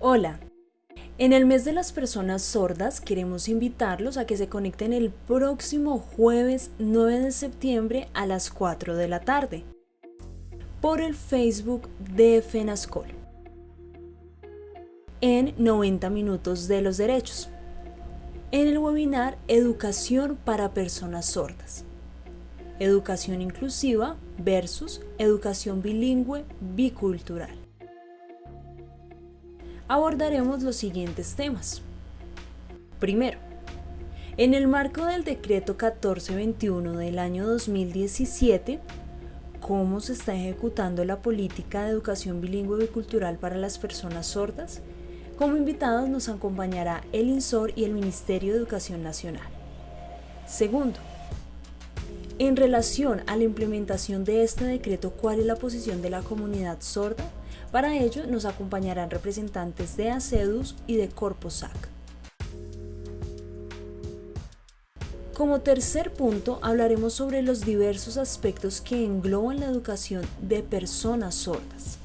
Hola, en el mes de las personas sordas queremos invitarlos a que se conecten el próximo jueves 9 de septiembre a las 4 de la tarde por el Facebook de FENASCOL. En 90 minutos de los derechos. En el webinar Educación para personas sordas. Educación inclusiva versus educación bilingüe bicultural abordaremos los siguientes temas. Primero, en el marco del decreto 1421 del año 2017, cómo se está ejecutando la política de educación bilingüe y cultural para las personas sordas. Como invitados nos acompañará el INSOR y el Ministerio de Educación Nacional. Segundo, en relación a la implementación de este decreto, ¿cuál es la posición de la comunidad sorda? Para ello nos acompañarán representantes de ACEDUS y de Corposac. Como tercer punto hablaremos sobre los diversos aspectos que engloban la educación de personas sordas.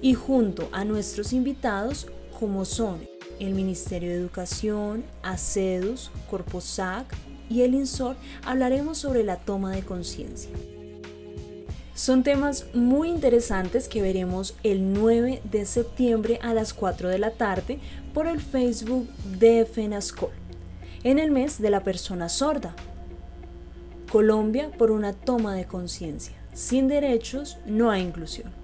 Y junto a nuestros invitados, como son el Ministerio de Educación, ACEDUS, Corposac y el INSOR, hablaremos sobre la toma de conciencia. Son temas muy interesantes que veremos el 9 de septiembre a las 4 de la tarde por el Facebook de FENASCOL, en el mes de la persona sorda. Colombia por una toma de conciencia. Sin derechos no hay inclusión.